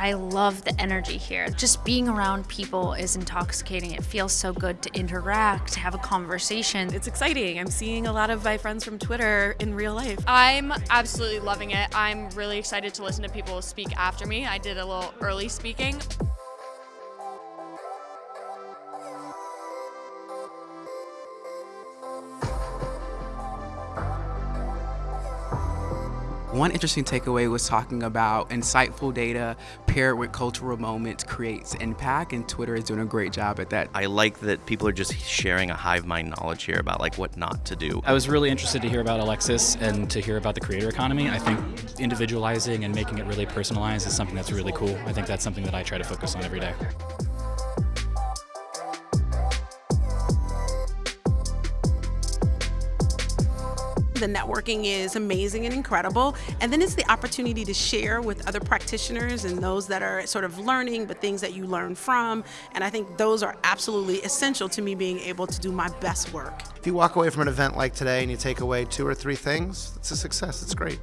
I love the energy here. Just being around people is intoxicating. It feels so good to interact, to have a conversation. It's exciting. I'm seeing a lot of my friends from Twitter in real life. I'm absolutely loving it. I'm really excited to listen to people speak after me. I did a little early speaking. One interesting takeaway was talking about insightful data paired with cultural moments creates impact, and Twitter is doing a great job at that. I like that people are just sharing a hive mind knowledge here about like what not to do. I was really interested to hear about Alexis and to hear about the creator economy. I think individualizing and making it really personalized is something that's really cool. I think that's something that I try to focus on every day. The networking is amazing and incredible. And then it's the opportunity to share with other practitioners and those that are sort of learning, but things that you learn from. And I think those are absolutely essential to me being able to do my best work. If you walk away from an event like today and you take away two or three things, it's a success. It's great.